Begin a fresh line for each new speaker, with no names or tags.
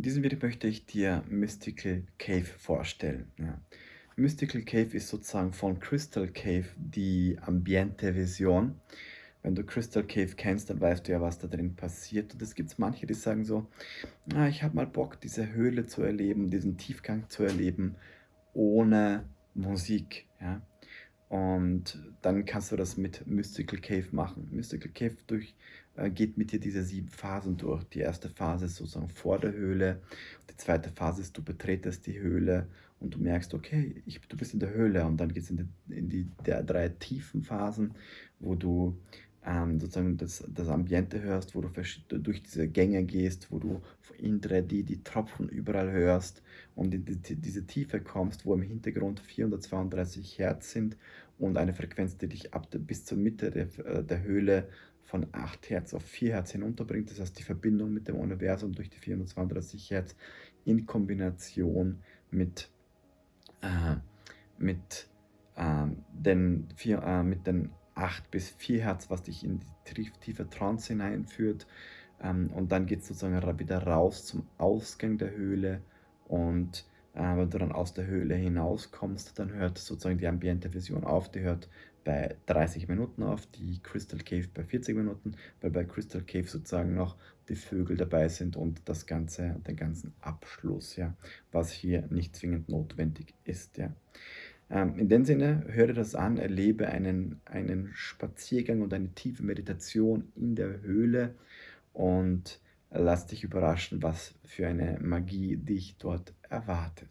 In diesem Video möchte ich dir Mystical Cave vorstellen. Ja. Mystical Cave ist sozusagen von Crystal Cave die Ambiente-Version. Wenn du Crystal Cave kennst, dann weißt du ja, was da drin passiert. Und es gibt manche, die sagen so, ah, ich habe mal Bock, diese Höhle zu erleben, diesen Tiefgang zu erleben, ohne Musik. Ja. Und dann kannst du das mit Mystical Cave machen. Mystical Cave durch, äh, geht mit dir diese sieben Phasen durch. Die erste Phase ist sozusagen vor der Höhle. Die zweite Phase ist, du betretest die Höhle und du merkst, okay, ich, du bist in der Höhle. Und dann geht es in die, in die der drei tiefen Phasen, wo du ähm, sozusagen das, das Ambiente hörst, wo du durch diese Gänge gehst, wo du in 3D die Tropfen überall hörst und in die, diese Tiefe kommst, wo im Hintergrund 432 Hertz sind und eine Frequenz, die dich ab bis zur Mitte der, äh, der Höhle von 8 Hertz auf 4 Hertz hinunterbringt. Das heißt, die Verbindung mit dem Universum durch die 432 Hertz in Kombination mit, äh, mit, äh, den, vier, äh, mit den 8 bis 4 Hertz, was dich in die tiefe Trance hineinführt. Ähm, und dann geht es sozusagen wieder raus zum Ausgang der Höhle. Und äh, wenn du dann aus der Höhle hinauskommst, dann hört sozusagen die Ambiente-Version auf. Die hört bei 30 Minuten auf, die Crystal Cave bei 40 Minuten, weil bei Crystal Cave sozusagen noch die Vögel dabei sind und das Ganze, den ganzen Abschluss, ja, was hier nicht zwingend notwendig ist, ja. Ähm, in dem Sinne, höre das an, erlebe einen, einen Spaziergang und eine tiefe Meditation in der Höhle und lass dich überraschen, was für eine Magie dich dort erwartet.